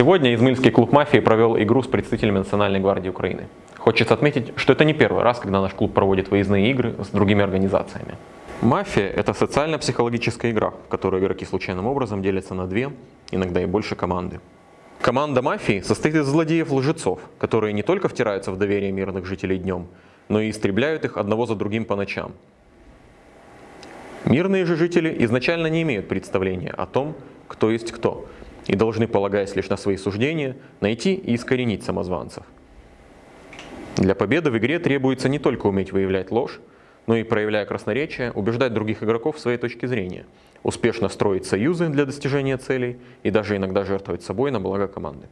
Сегодня Измаильский клуб «Мафии» провел игру с представителями Национальной гвардии Украины. Хочется отметить, что это не первый раз, когда наш клуб проводит выездные игры с другими организациями. Мафия – это социально-психологическая игра, в которой игроки случайным образом делятся на две, иногда и больше команды. Команда мафии состоит из злодеев-лжецов, которые не только втираются в доверие мирных жителей днем, но и истребляют их одного за другим по ночам. Мирные же жители изначально не имеют представления о том, кто есть кто, и должны, полагаясь лишь на свои суждения, найти и искоренить самозванцев. Для победы в игре требуется не только уметь выявлять ложь, но и, проявляя красноречие, убеждать других игроков в своей точке зрения, успешно строить союзы для достижения целей и даже иногда жертвовать собой на благо команды.